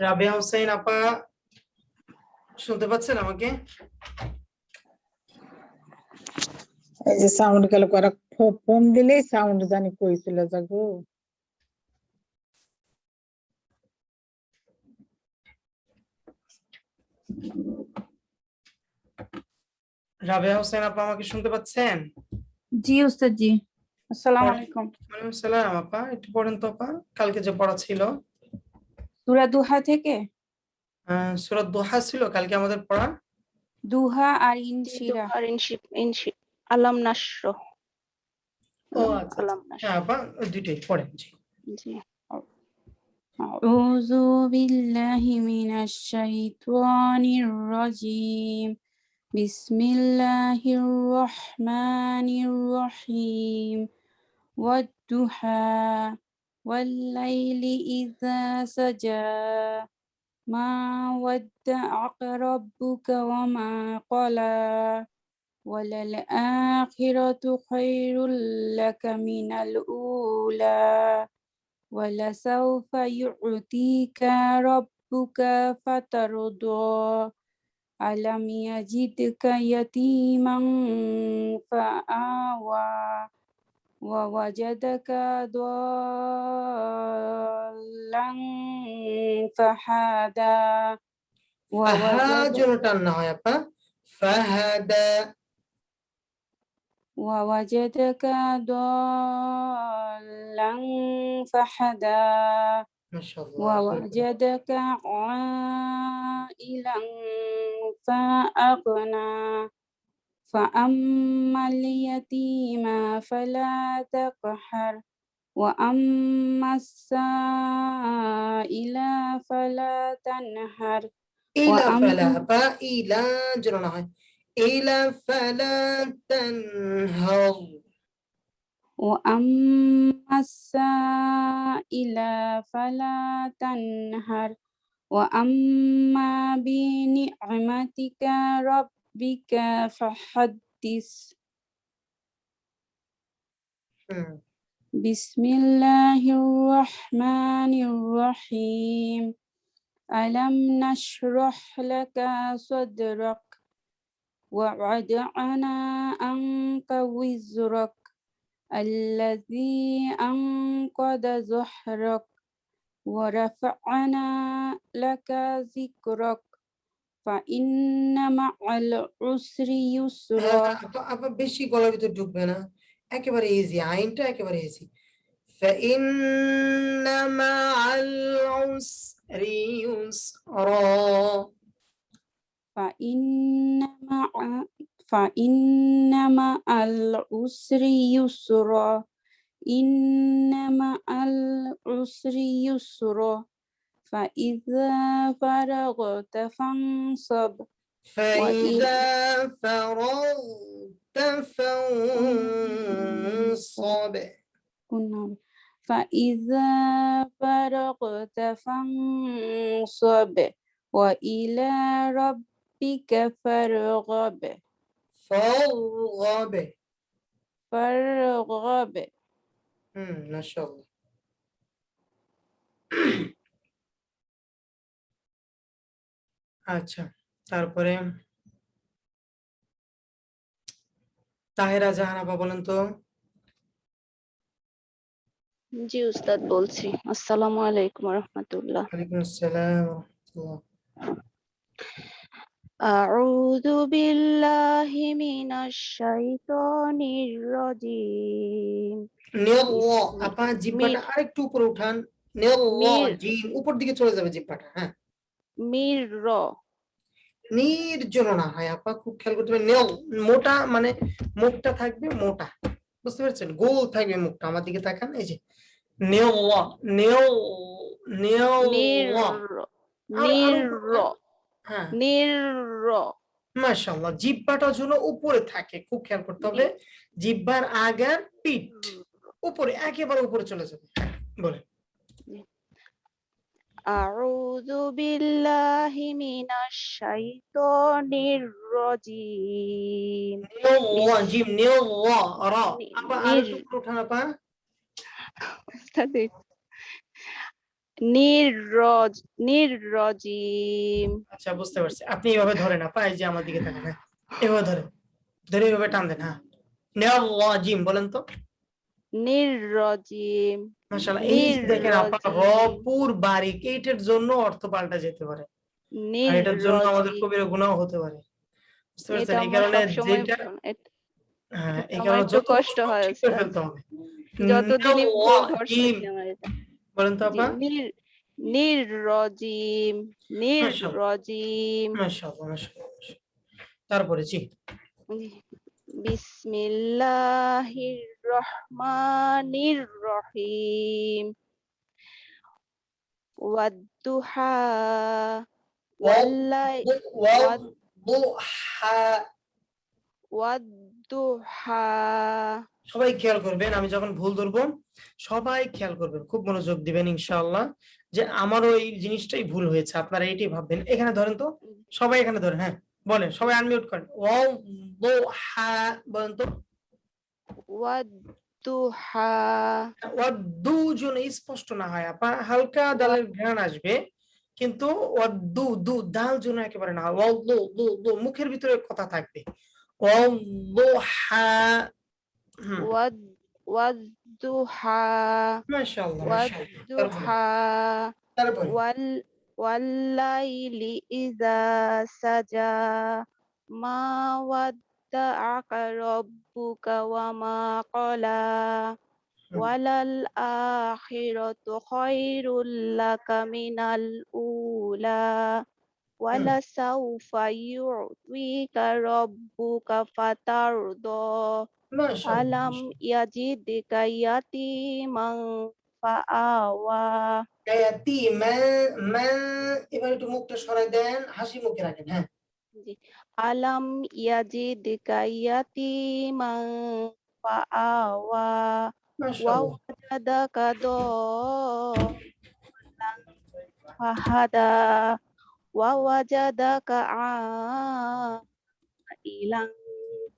রাবিয়া হোসেন, আপা, শুনতে পাচ্ছেন আমাকে? এই যে সাউন্ড গেল, করা ফোন দিলেই সাউন্ড জানি কইছিল জাগো রাবিয়া হোসেন আপা আমাকে শুনতে পাচ্ছেন জি উস্তাদ জি আসসালামু পড়া- আলাইকুম ওয়ালাইকুম সালাম আপা একটু পড়েন তো আপা কালকে যে পড়া ছিল সূরা দুহা থেকে আহ সূরা দোহা ছিল কালকে আমাদের পড়া দুহা আর ইনশিরা আর ইনশি ইনশি আলাম নাশ্র ও আচ্ছা আচ্ছা। আলাম নাশ্র হ্যাঁ আপা ওই দুইটাই পড়েন জি জি أعوذ بالله من الشيطان الرجيم بسم الله الرحمن الرحيم والضحى والليل إذا سجى ما ودعك ربك وما قلى وللآخرة خير لك من الأولى ولسوف يعطيك ربك فترضى ألم يجدك يتيما فآوى ووجدك ضالا فهدى فهاجرة ووجدك ضالا فهدى ووجدك عائلا فأغنى. فأما اليتيم فلا تقهر. وأما السائل فلا تنهر. إلى فلا فإلى جرنا إلى فلا تنهر. وأما السائل فلا تنهر وأما بنعمتك ربك فحدث بسم الله الرحمن الرحيم ألم نشرح لك صدرك ووضعنا عنك وزرك الذي أنقض ظهرك ورفعنا لك ذكرك فإن مع العسر হ্যাঁ, يسرا আপা আপা বেশি গলার ভিতর ঢুকবে না একেবারে ইজি আইনটা একেবারে ইজি فإن مع العسر يسرا فإن مع فإن مع العسر يسرا إن مع العسر يسرا. فإذا فرغت فانصب فإذا فرغت فانصب. فإذا فرغت فانصب وإلى ربك فارغب. فارغب فارغب হুম মাশাআল্লাহ আচ্ছা তারপরে তাহেরা জাহান আপা বলেন তো জি উস্তাদ বলছি আসসালামু আলাইকুম রহমতুল্লাহ ওয়ালাইকুম আসসালাম ওয়া রাহমাতুল্লাহ। أعوذ بالله من الشيطان الرجيم নিয়াল্লাহ আপা জিহ্বাটা মির- আরেকটু উপরে উঠান নিয়াল্লাহ মির- জিন উপর দিকে চলে যাবে জিহ্বাটা হ্যাঁ মির নির্জন না হয় আপা খুব খেয়াল করতে হবে নেও মোটা মানে মুখটা থাকবে মোটা বুঝতে পারছেন গোল থাকবে মুখটা আমার দিকে তাকান এই যে নেও নেও নেও নির আর হ্যাঁ। নির মাশাআল্লাহ জিব্বাটা যেন উপরে থাকে খুব খেয়াল করতে হবে। জিব্বার আগার পিঠ উপরে একেবারে উপরে চলে যাবে। বলেন। আউযু বিল্লাহি মিনাশ শাইতানির রাজিম। নিল্লা জিম নিল্লা রা আপা আর একটু উঠান আপা। নির্রজ নির্রজিম আচ্ছা বুঝতে পারছি। আপনি এভাবে ধরেন আপা এই যে আমার দিকে তাকান হ্যাঁ। এভাবে ধরেন ধরে এভাবে টান দেন হ্যাঁ। নিল্লা জিম বলেন তো। নির্রজিম মাশাআল্লাহ এই দেখেন আপা র নির্রজিম। পুর বারিক এইটার জন্য অর্থ পাল্টা যেতে পারে। আর এটার জন্য আমাদের নির্রজিম কবিরা গুনাহ হতে পারে। বুঝতে পারছেন? এই কারণে যেটা হ্যাঁ এই কারণে যত কষ্ট হয় ঠিক বলেন তো আপা নির্রজিম নির্রজিম তারপরে জি বিসমিল্লাহির রহমানির রহিম ওয়াদ্দুহা ওয়াল্লাইলি সবাই খেয়াল করবেন আমি যখন ভুল ধরবো সবাই খেয়াল করবেন খুব মনোযোগ দিবেন ইনশাআল্লাহ যে আমারও এই জিনিসটাই ভুল হয়েছে আপনারা এইটাই ভাববেন। এখানে ধরেন তো সবাই এখানে ধরেন হ্যাঁ বলেন সবাই আনমিউট করেন। ওয়াদুহা বলেন তো। ওয়াদ্দুহা ওয়াদু যেন স্পষ্ট না হয় আপা হালকা দালের ঘ্রাণ আসবে কিন্তু ওয়াদু দু দাল যেন একেবারে না ওয়াদু দু দু মুখের ভিতরে কথা থাকবে। ওয়াদুহা والضحى ما شاء الله ما شاء الله والضحى وال والليل إذا سجى ما ودعك ربك وما قلى وللآخرة خير لك من الأولى ولسوف يعطيك ربك فترضى ইউ'তিকা রাব্বুকা ফাতারদা মাশাআল্লাহ আলাম ইয়াজিদকা ইয়াতীমান ফাআওয়া গায়াতি মান মান এবার একটু মুখটা সরাই দেন হাসি মুখে রাখেন হ্যাঁ জি। আলাম ইয়াজিদকা ইয়াতীমান ফাআওয়া ওয়া মাশাআল্লাহ ওয়াজাদাকা দাল্লান ফাহাদা ওয়া ওয়াজাদাকা আইলান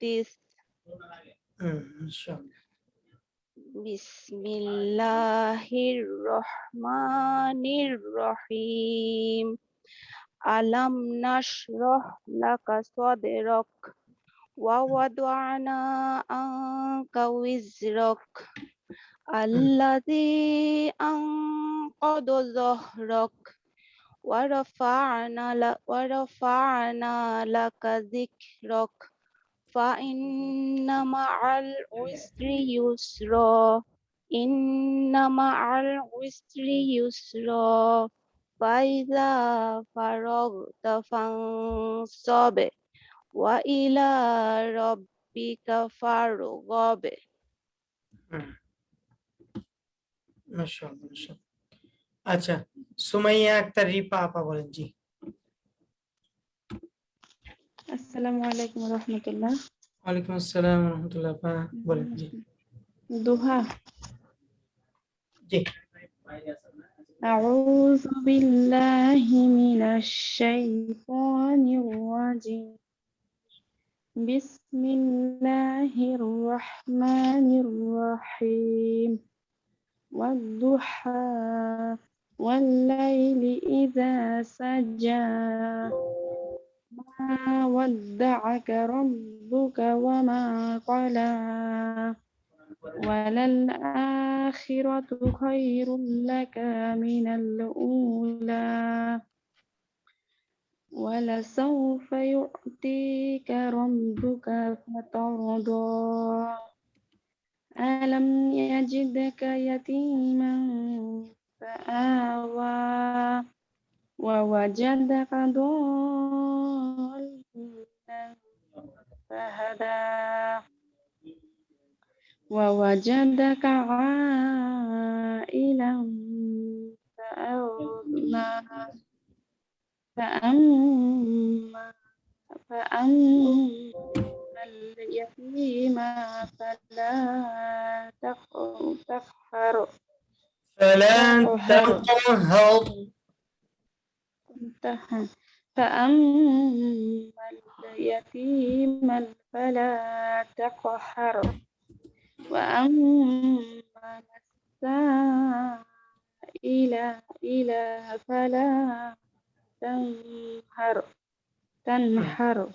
this. Bismillahirrahmanirrahim. Alam nashrah laka sadrak wa wada'na anka wizrak alladhi anqada dhahrak wa rafa'na la wa rafa'na laka dhikrak فإن مع العسر يسرا إن مع العسر يسرا فإذا فرغت فانصب وإلى ربك فارغب হুম মাশাআল্লাহ মাশাআল্লাহ আচ্ছা সুমাইয়া আক্তার রিপা আপা বলেন জি আসসালামু আলাইকুম রহমতুল্লাহ ওয়ালাইকুম আসসালাম ওয়া রাহমাতুল্লাহ আপা বলেন জি দুহা জি أعوذ بالله من الشيطان الرجيم بسم الله الرحمن الرحيم والضحى والليل إذا سجى ما ودعك ربك وما قلى وللآخرة خير لك من الأولى. ولسوف يعطيك ربك فترضى. ألم يجدك يتيما فآوى. ووجدك ضالا فهدى. ووجدك عائلا فأغنى فأما فأما اليتيم فلا تق- تقهر. فلا تقهر. انتهى فأما اليتيم فلا تقهر. وأما السائل إلى فلا تنهر. تنهر.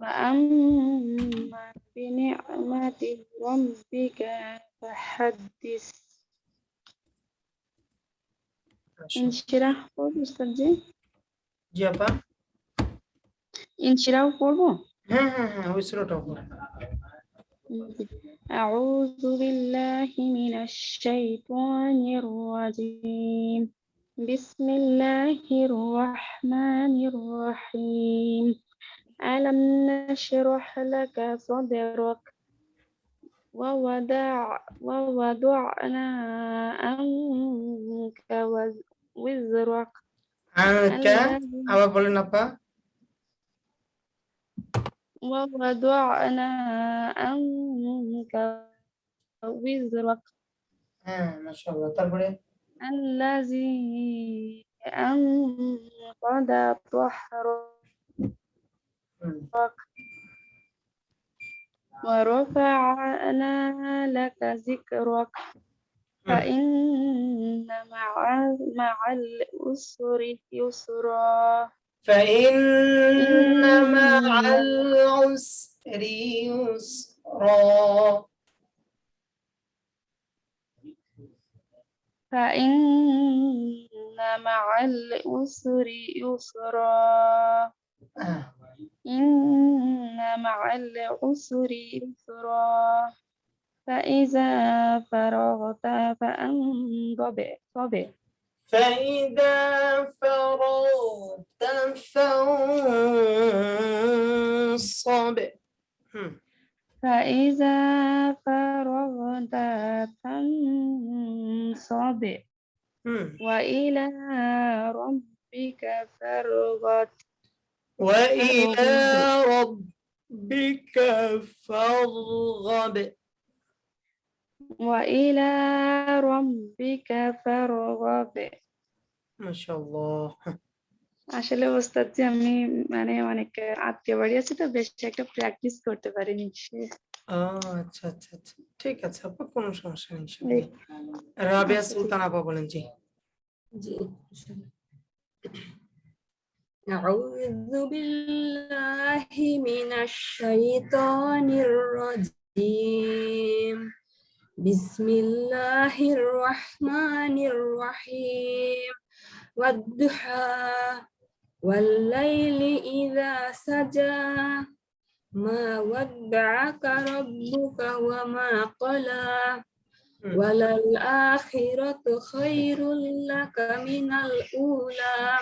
وأما بنعمة ربك فحدث. ইনশিরাহ পড়বো উস্তাদজি জি আপা ইনশিরাহ পড়বো হ্যাঁ হ্যাঁ হ্যাঁ ওই সুরাটাও পড়ো। أعوذ بالله من الشيطان الرجيم بسم الله الرحمن الرحيم ألم نشرح لك صدرك ووضع ووضعنا عنك wizrak. Angkat, أنا أنا apa? ووضعنا أنا وزرك آه ما شاء الله. طيب، تربري الذي أنقض ظهرك ورفعنا لك ذكرك. فإن مع مع العسر يسرا. فإن مع العسر يسرا. فإن مع العسر يسرا. آه. إن مع العسر يسرا. فإذا فرغت فانصب صب فإذا فرغت فانصب. فإذا فرغت فانصب. وإلى ربك فارغب. وإلى ربك فارغب. وإلى ربك فارغب ما شاء الله আসলে ওস্তাদ যে আমি মানে অনেক আত্মীয় বাড়ি আছে তো বেশ একটা প্র্যাকটিস করতে পারিনি সে- আহ, আচ্ছা আচ্ছা আচ্ছা ঠিক আছে আপা কোনো সমস্যা নেই এই ইনশাআল্লাহ। রাবিয়া আচ্ছা, ঠিক সুলতান আপা বলেন জি জি أعوذ بالله من الشيطان الرجيم بسم الله الرحمن الرحيم. والضحى والليل إذا سجى. ما ودعك ربك وما قلى. وللآخرة خير لك من الأولى.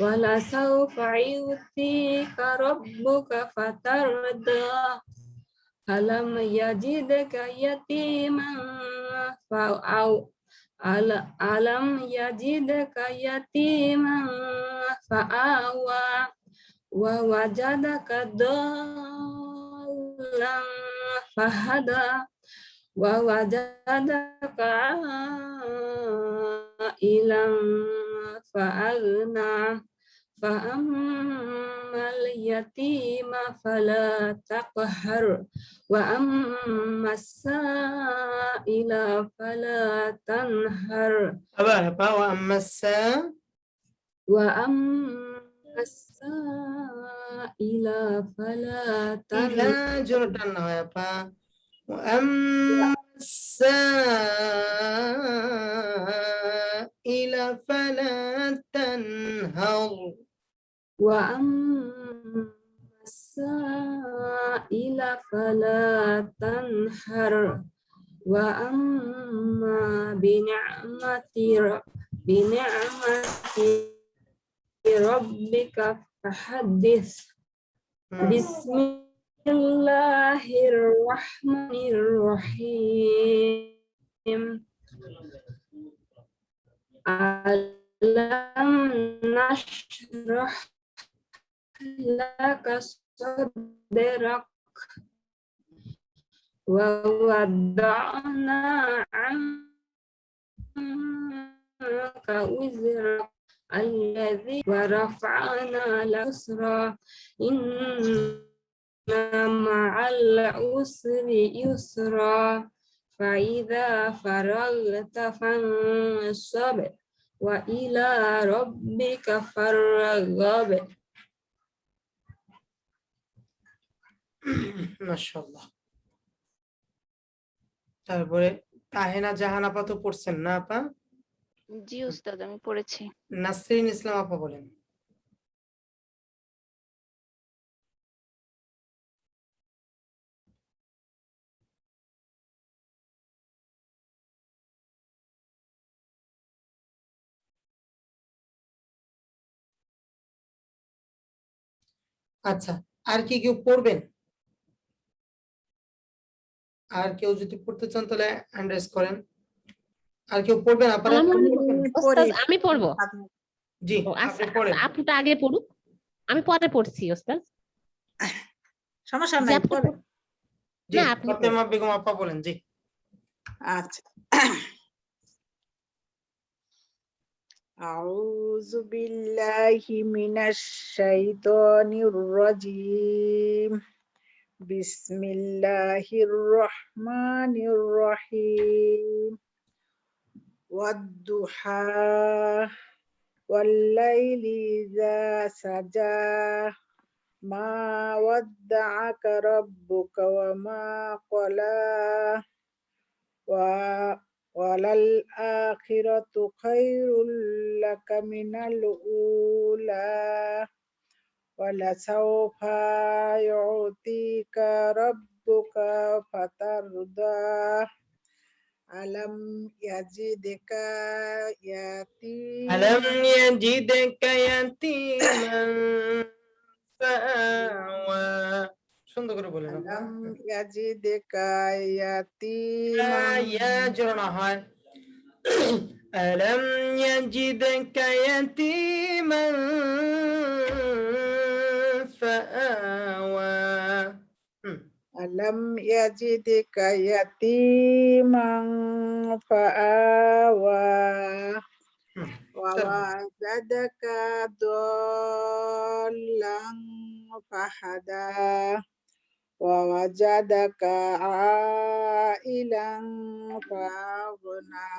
ولسوف يؤتيك ربك فترضى. ألم يجدك يتيما فأو أل- ألم يجدك يتيما فآوى ووجدك ضالا فهدى ووجدك عائلا فأغنى وأما اليتيم فلا تقهر وأما السائل فلا تنهر. أبا أبا وأما السا وأما السائل فلا تنهر. جردن أبا وأما السائل فلا تنهر. وأما السائل فلا تنهر وأما بنعمة بنعمة ربك فحدث. بسم الله الرحمن الرحيم. ألم نشرح لك صدرك ووضعنا عنك وزرك الذي ورفعنا الأسرى إن مع العسر يسرا فإذا فرغت فانصب وإلى ربك فارغب মাশাআল্লাহ। তারপরে তাহেনা জাহান আপা তো পড়ছেন না আপা? জি উস্তাদ আমি পড়েছি। নাসরিন ইসলাম আপা বলেন। আচ্ছা আর কি কেউ পড়বেন? আর কেউ যদি পড়তে চান তাহলে হ্যান্ড রেজ করেন আর কেউ পড়বেন আপনারা আমার- পড়বেন? ওস্তাদ আমি পড়বো জি ও আপনি আচ্ছা পড়েন আপুটা আগে পড়ুক আমি পরে পড়ছি ওস্তাদ সমস্যা জি, নাই আপনি পরে পড়- জি না, আপনি ফাতেমা বেগম আপা বলেন জি আচ্ছা أعوذ بالله من الشيطان الرجيم بسم الله الرحمن الرحيم والضحى والليل إذا سجى ما ودعك ربك وما قلى وللآخرة خير لك من الأولى ولسوف يعطيك ربك فترضى ألم يجدك يتيما ألم يجدك يتيما فآوى সুন্দর করে বলেন আপা। ألم يجدك يتيما ইয়া জোড়ানো হয় ألم يجدك يتيما ألم يجدك يتيما فآوى ووجدك ضالا فهدى ووجدك عائلا فأغنى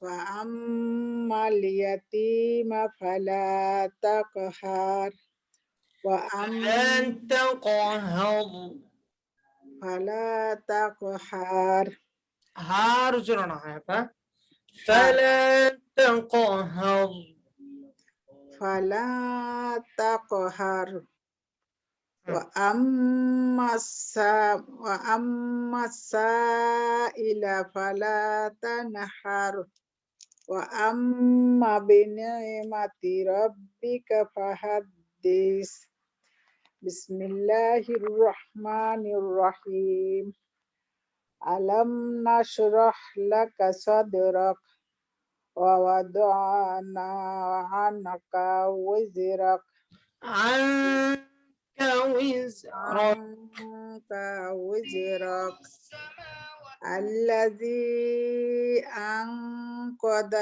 فأما اليتيم فلا تقهر وأما أنت قهر fala takohar, har fala takohar, fala wa amma sa wa amma sa ila fala tanahar, wa amma bi ni'mati بسم الله الرحمن الرحيم. ألم نشرح لك صدرك ووضعنا عنك وزرك؟ عنك وزرك. عنك وزرك. الذي أنقض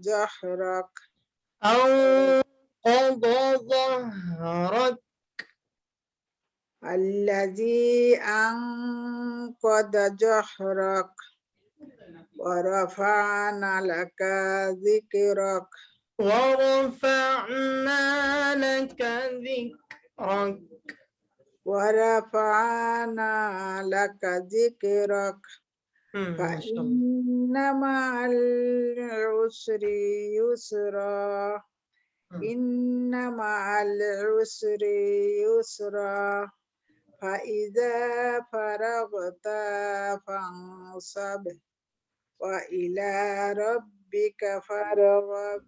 جحرك أنقض ظهرك الذي أنقض جحرك ورفعنا لك ذكرك. ورفعنا لك ذكرك. ورفعنا لك ذكرك. فإن مع العسر يسرا. إن مع العسر يسرا. فإذا فرغت فانصب وإلى ربك فارغب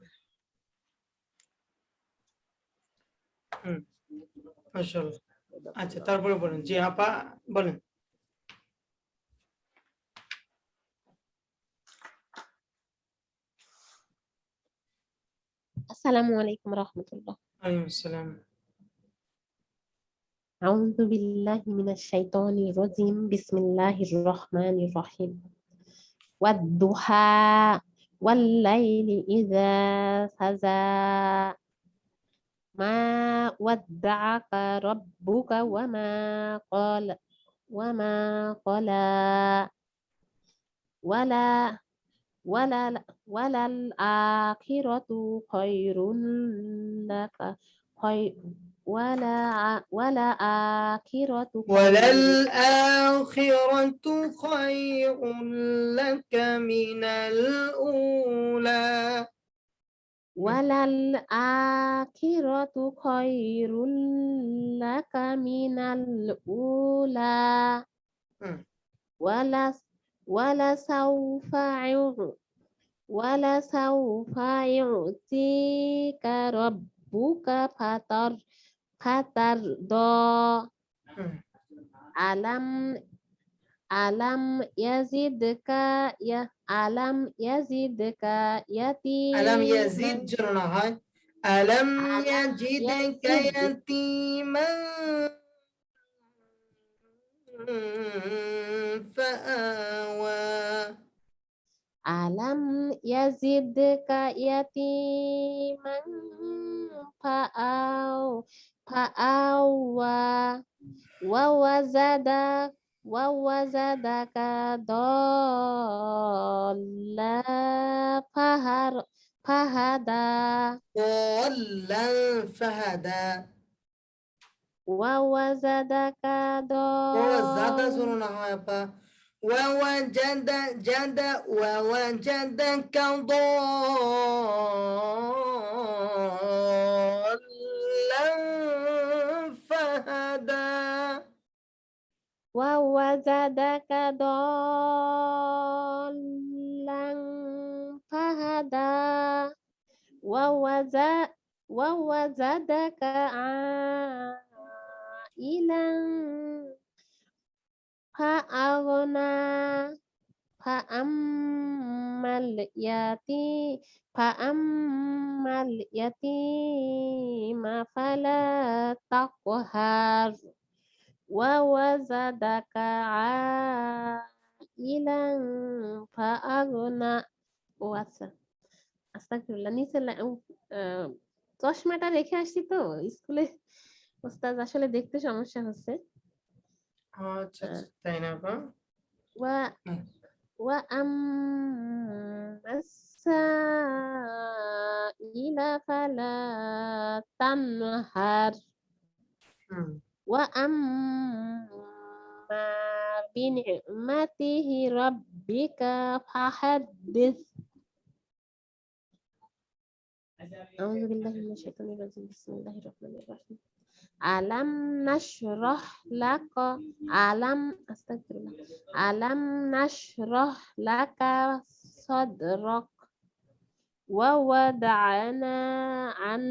মাশাআল্লাহ আচ্ছা তারপরে বলেন জি আপা বলেন আসসালামু আলাইকুম রহমতুল্লাহ ওয়ালাইকুম আসসালাম أعوذ بالله من الشيطان الرجيم. بسم الله الرحمن الرحيم. والضحى والليل إذا سجى. ما ودعك ربك وما قال وما قلى. ولا ولا ولا الآخرة خير لك. خير ولا ولا آخرة خير. وللآخرة خير لك من الأولى. وللآخرة خير لك من الأولى. ولا ولسوف ولسوف يعطيك ربك فتر فترضى مم. ألم ألم يزدك ي ألم يزدك يتيما ألم يزد جرنا ألم يجدك يتيما؟ فآوى. ألم يزدك يتيما؟ فآو فآوى ووزدك ووزدك ضالا فهر فهدى. ضالا فهدى. ووزدك ضالا زرنا هاي با ووجد جد ووجدك ضالا. ووجدك ضالا فهدى. ووجد ووجدك عائلا فأغنى. فأما اليتيم فأما اليتيم فلا تقهر. ووجدك عائلا فأغنى ও আচ্ছা আস্তাগফিরুল্লাহ নিচে লা- উ, আহ, চশমাটা রেখে আসছি তো স্কুলে ওস্তাদ আসলে দেখতে সমস্যা হচ্ছে আচ্ছা আচ্ছা তাই না আপা ওয়া হুম। ওয়া আম্মাসাইলা ফালা তানহার হুম وأما بنعمته ربك فحدث. أعوذ بالله من الشيطان الرجيم. بسم الله الرحمن الرحيم. ألم نشرح لك ألم أستغفر الله. ألم نشرح لك صدرك ووضعنا عن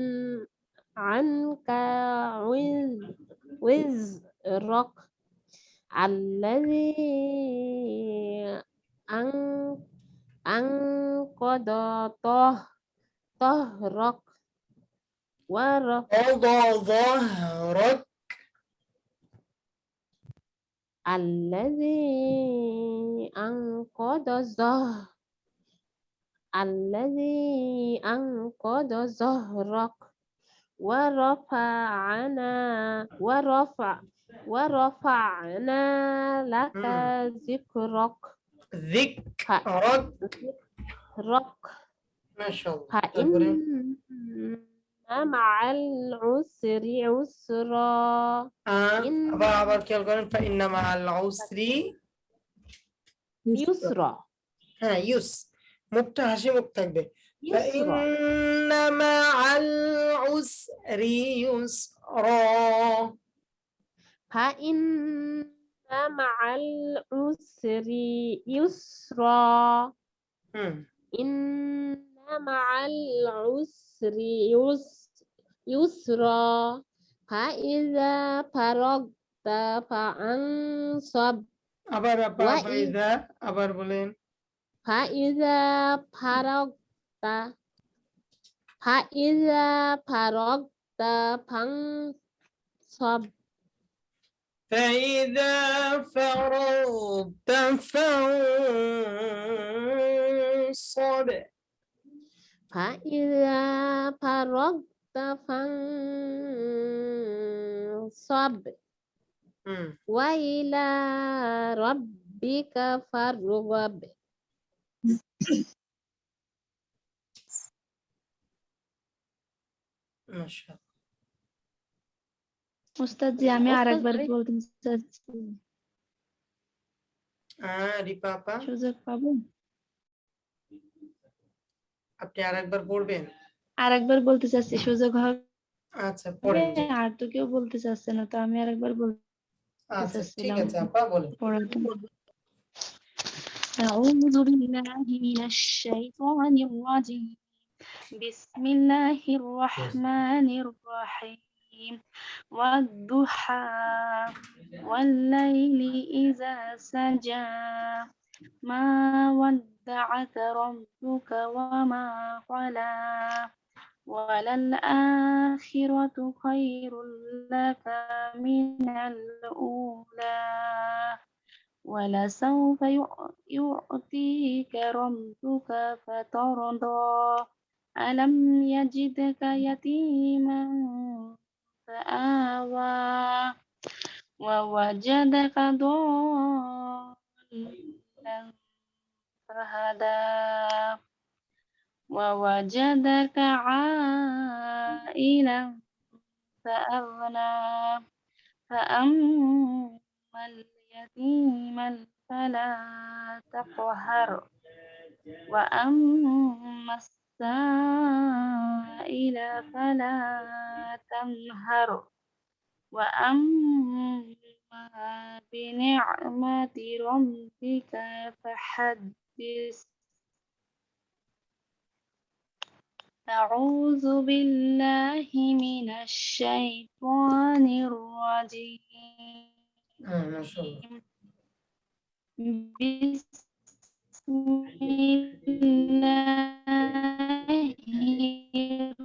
عنك وز- وزرك الذي أن- أنقض طه- ظهرك ورف وضع ظهرك الذي أنقض ظهر الذي أنقض ظهرك ورفعنا ورفع ورفعنا لك مم. ذكرك ذكرك ذكرك ما شاء الله তারপরে فإن مع العسر عسرا আহ, إن- আবার আবার খেয়াল করেন فإن مع العسر يسرا হ্যাঁ ইউস মুখটা হাসি মুখ থাকবে يسرا فإن مع العسر يسرا فإن مع العسر يسرا হুম إن مع العسر يس- يسرا فإذا فرغت فانصب আবার আপা ওয়া ই- ফাইদা আবার বলেন فإذا فرغت فإذا فرغت فانصب فإذا فرغت فانصب فإذا فرغت فانصب وإلى ربك فارغب মাশাআল্লাহ উস্তাদ জি আমি উস্তাদ, আরেকবার আরে- বলতে চাচ্ছি হ্যাঁ রিপা আপা সুযোগ পাবো আপনি আরেকবার পড়বেন আরেকবার বলতে চাচ্ছি সুযোগ হবে আচ্ছা পড়েন জি। আর তো কেউ বলতে চাচ্ছে না তো আমি আরেকবার বলতে আচ্ছা ঠিক চাচ্ছিলাম। আছে আপা বলেন পড়াতে أعوذ بالله من الشيطان الرجيم بسم الله الرحمن الرحيم. والضحى والليل إذا سجى. ما ودعك ربك وما قلى وللآخرة خير لك من الأولى. ولسوف يع- يعطيك ربك فترضى. ألم يجدك يتيما فآوى ووجدك ضالا فهدى ووجدك عائلا فأغنى فأما اليتيم فلا تقهر وأما السائل فلا تنهر. وأما بنعمة ربك فحدث. أعوذ بالله من الشيطان الرجيم. ما شاء الله بسم الله. الرحمن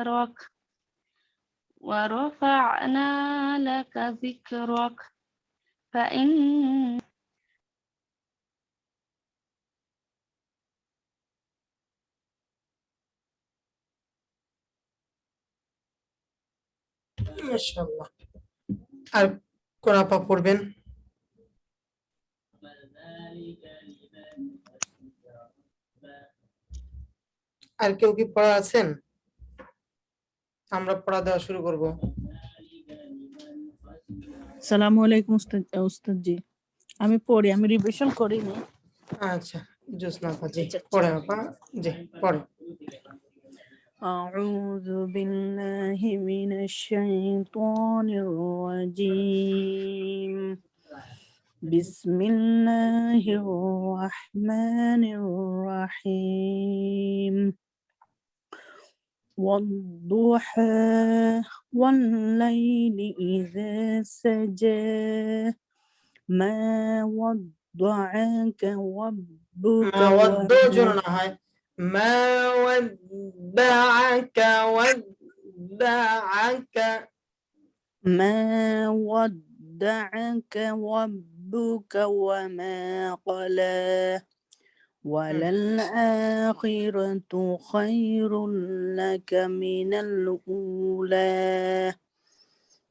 ظهرك ورفعنا لك ذكرك فإن মাশাআল্লাহ আর কোন আপা পড়বেন আর কেউ কি পড়া আছেন আমরা পড়া দেওয়া শুরু করব সালামু আলাইকুম উস্তাদ উস্তাদ জি আমি পড়ি আমি রিভিশন করিনি আচ্ছা জোসনা আপা জি পড়ে আপা জি পড়ে أعوذ بالله من الشيطان الرجيم بسم الله الرحمن الرحيم والضحى والليل إذا سجى. ما ودعك ربك ما ودعك ما ودعك ودعك ما ودعك ربك وما قلاه وللآخرة خير لك من الأولى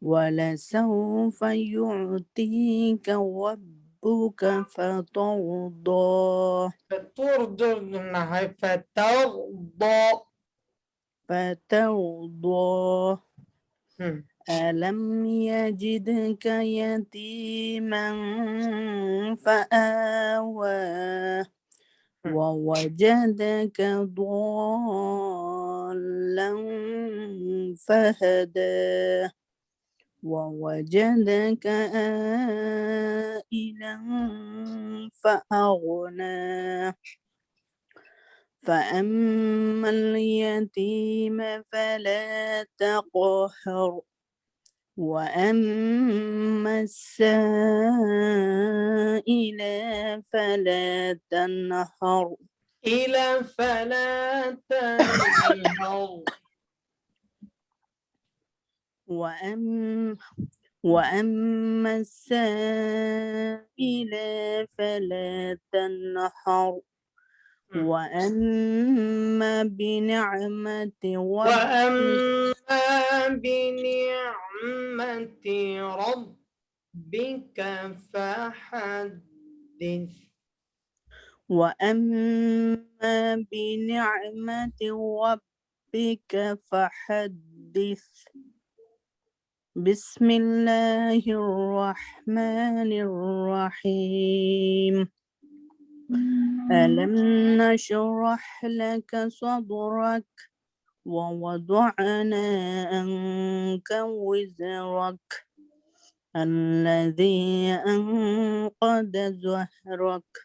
ولسوف يعطيك ربك فترضى فترضى نعم، فترضى. فترضى. ألم يجدك يتيما فآواه ووجدك ضالا فهدى. ووجدك آئلا فأغنى. فأما اليتيم فلا تقهر. وأما السائل فلا تنهر إلى فلا تنهر وأم وأما السائل فلا تنهر. وأما بنعمة ربك وأما بنعمة ربك فحدث. وأما بنعمة ربك فحدث. بسم الله الرحمن الرحيم. ألم نشرح لك صدرك ووضعنا عنك وزرك الذي أنقض ظهرك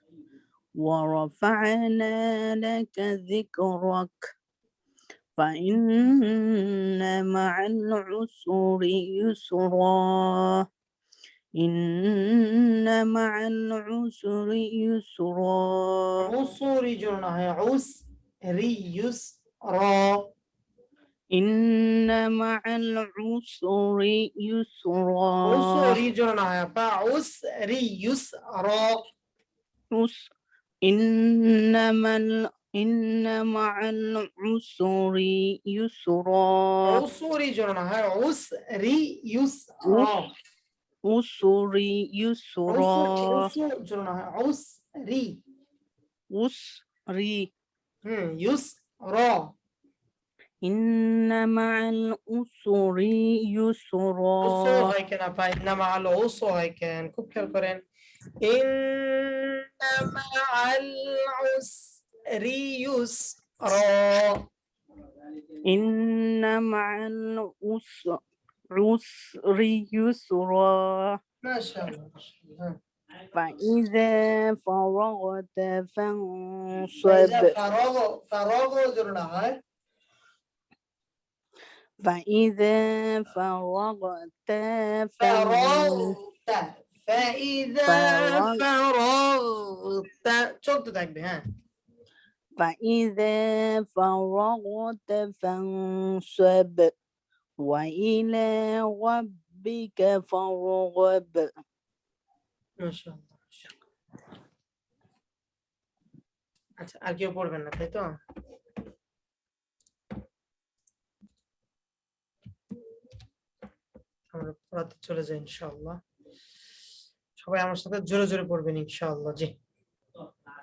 ورفعنا لك ذكرك فإن مع العسر يسرا إن مع العسر يسرا. عصوري جرنا هي عس ريس را إن مع العسر يسرا. عصوري جرنا هي فعس ريس را عس. إنما ال... إن مع العسر يسرا. عصوري جرنا عسر يسرا. عسري يسرا عسري عسري يسرا إن مع العسر يسرا عسر هيكن أبا إن مع العسر هيكن كوب كالكورين إن مع العسر يسرا إن مع العسر روس يسرا ما شاء الله فإذا فرغت فانصب. فإذا فراغ فراغ زرنا فإذا فرغت فرغت فإذا فرغت çok dudaklı ha. فإذا فرغت فانصب. وإلى ربك فارغب মাশাআল্লাহ আচ্ছা আর কেউ পড়বেন না তাই তো আমরা পড়াতে চলে যাই ইনশাআল্লাহ সবাই আমার সাথে জোরে জোরে পড়বেন ইনশাআল্লাহ জি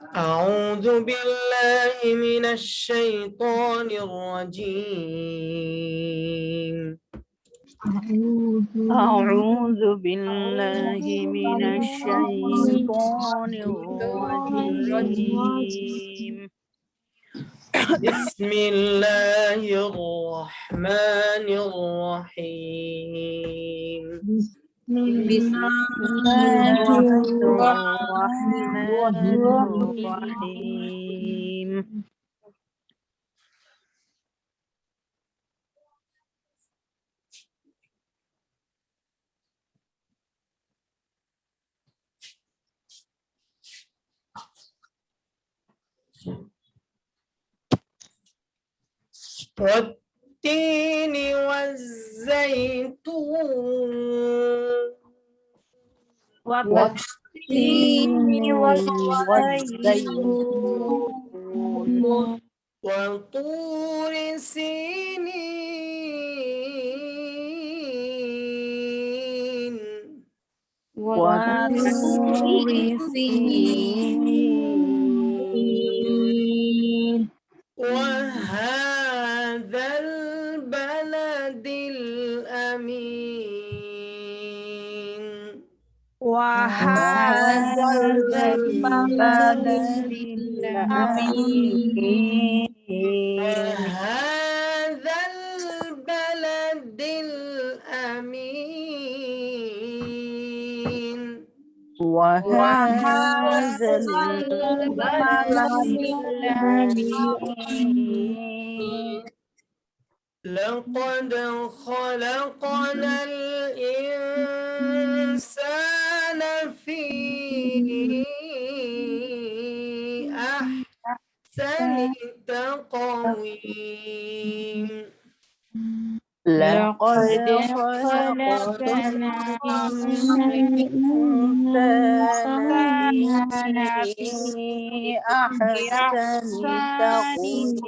أعوذ بالله من الشيطان الرجيم. أعوذ بالله من الشيطان الرجيم. بسم الله الرحمن الرحيم. بسم الله الرحمن الرحيم والتين والزيتون والتين والزيتون وطور سينين وطور سينين وهذا وهذا البلد الأمين. وهذا البلد الأمين وهذا البلد الأمين لقد خلقنا الإنسان أحسن تقويم لقد خلقنا الإنسان في أحسن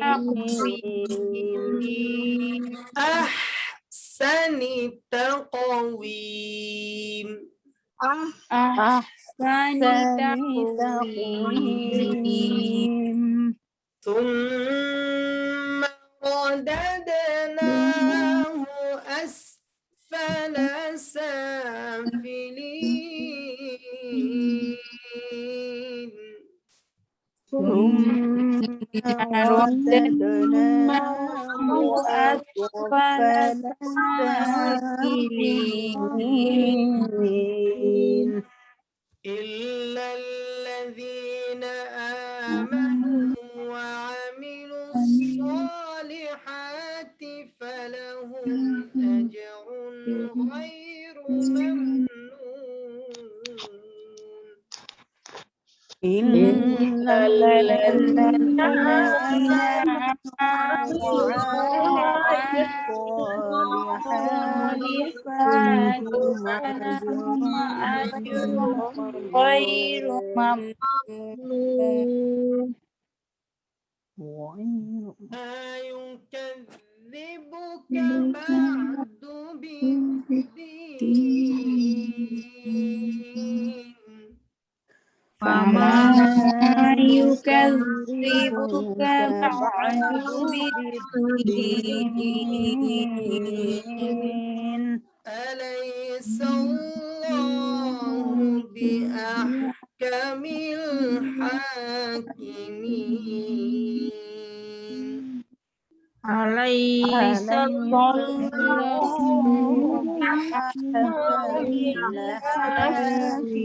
تقويم أحسن تقويم أحسن تقويم ثم رددناه أسفل سافلين. ثم رددناه أسفل سافلين. إلا الذين الذين آمنوا وعملوا الصالحات فلهم أجر غير ممنون ما يكذبك بعد بالدين فما يكذبك بعد بالدين أليس الله بأحكم الحاكمين أليس الله بأحكم الحاكمين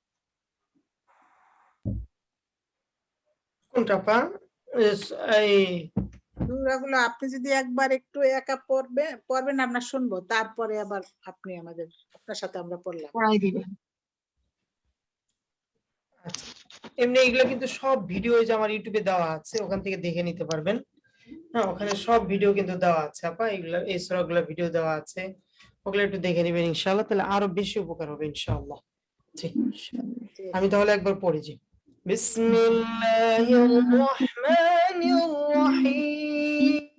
কোনটা পা? এই সূরাগুলো আপনি যদি একবার একটু একা পড়বে পড়বেন আমরা শুনব। তারপরে আবার আপনি আমাদের আপনার সাথে আমরা পড়লাম। আচ্ছা। এমনি এগুলো কিন্তু সব ভিডিও যে আমার ইউটিউবে দেওয়া আছে ওখান থেকে দেখে নিতে পারবেন। হ্যাঁ ওখানে সব ভিডিও কিন্তু দেওয়া আছে আপা। এগুলো এই সূরাগুলো ভিডিও দেওয়া আছে। ওগুলো একটু দেখে নেবেন ইনশাআল্লাহ। তাহলে আরও বেশি উপকার হবে ইনশাআল্লাহ। জি। আমি তাহলে একবার بسم الله الرحمن الرحيم.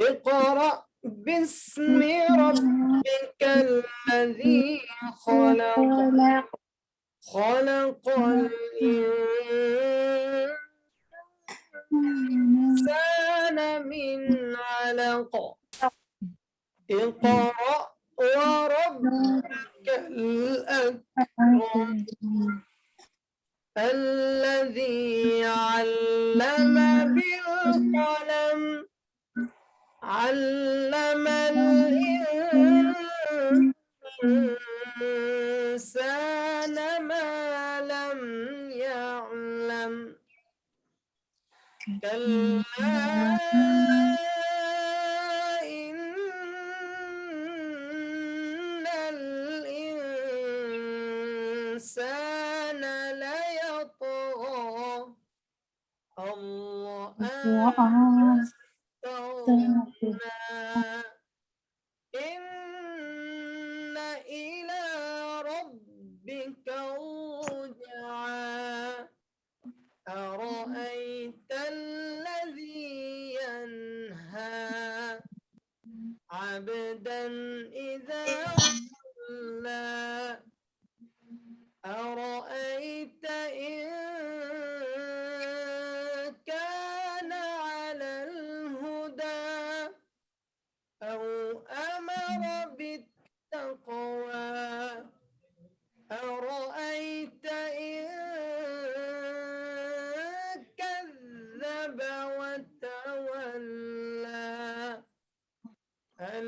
اقرأ باسم ربك الذي خلق. خلق الإنسان من علق. اقرأ وربك الأكرم. الذي علم بالقلم علم الإنسان ما لم يعلم. كلا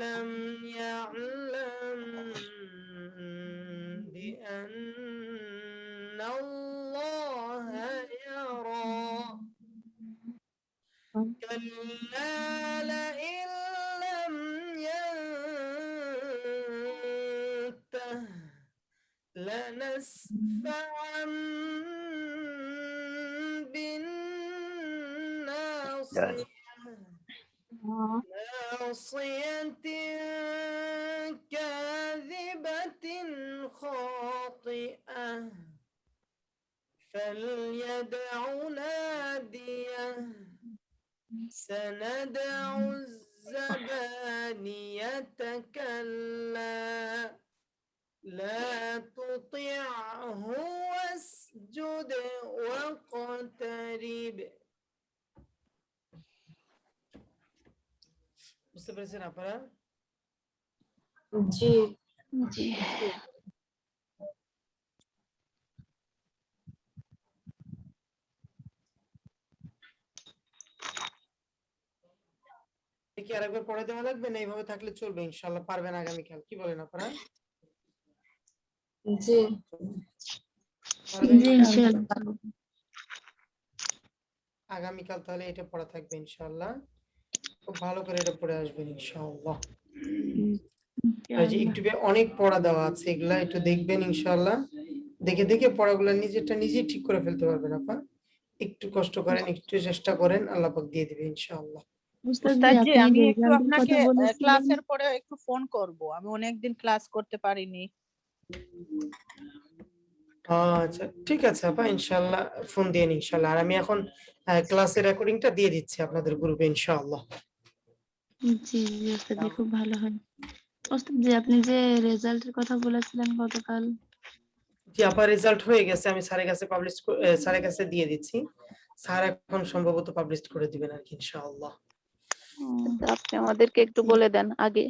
ألم يعلم بأن الله يرى. كلا لئن لم ينته لنسفعا ناصية كاذبة خاطئة فليدع نادية سندع الزبانية كلا لا تطعه واسجد واقترب. বুঝতে পেরেছেন আপনারা? জি। জি। কি আরেকবার পড়ে দেওয়া লাগবে না? এইভাবে থাকলে চলবে ইনশাল্লাহ পারবেন আগামীকাল। কি বলেন আপনারা? জি। জি ইনশাআল্লাহ। আগামীকাল তাহলে এটা পড়া থাকবে ইনশাআল্লাহ। খুব ভালো করে এটা পড়ে আসবেন ইনশাআল্লাহ। ইউটিউবে অনেক পড়া দেওয়া আছে এগুলা একটু দেখবেন ইনশাআল্লাহ। দেখে দেখে পড়াগুলো নিজেরটা নিজেই ঠিক করে ফেলতে পারবেন আপা। একটু কষ্ট করেন একটু চেষ্টা করেন আল্লাহ পাক দিয়ে দিবে ইনশাআল্লাহ। আমি একটু আপনাকে। ক্লাসের পরে একটু ফোন করব। আমি অনেকদিন ক্লাস করতে পারিনি। আচ্ছা ঠিক আছে আপা ইনশাআল্লাহ ফোন দিয়ে ইনশাআল্লাহ। আর আমি এখন ক্লাসের রেকর্ডিংটা দিয়ে দিচ্ছি আপনাদের গ্রুপে ইনশাআল্লাহ। জি জি ওস্তাদ জি খুব ভালো হয়। ওস্তাদ জি আপনি যে রেজাল্টের কথা বলেছিলেন গতকাল। জি আপা রেজাল্ট হয়ে গেছে আমি স্যারের কাছে পাবলিশ স্যারের কাছে দিয়ে দিচ্ছি। স্যার এখন সম্ভবত পাবলিশ করে দিবেন আর কি ইনশাআল্লাহ। আপনি আমাদেরকে একটু বলে দেন আগে।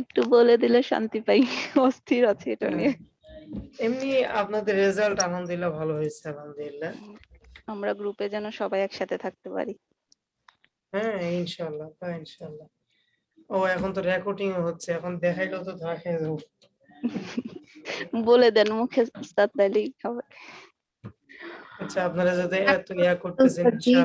একটু বলে দিলে শান্তি পাই অস্থির আছে এটা নিয়ে। এমনি আপনাদের রেজাল্ট আলহামদুলিল্লাহ ভালো হয়েছে আলহামদুলিল্লাহ। আমরা গ্রুপে যেন সবাই একসাথে থাকতে পারি। হ্যাঁ ইনশাল্লাহ তা ইনশাআল্লাহ ও এখন তো রেকর্ডিং হচ্ছে এখন দেখাইলো তো খেয়ে বলে দেন মুখে উস্তাদ তাইলেই খাবে। আচ্ছা আপনারা যদি এত ইয়া করতেছেন ইনশাআল্লাহ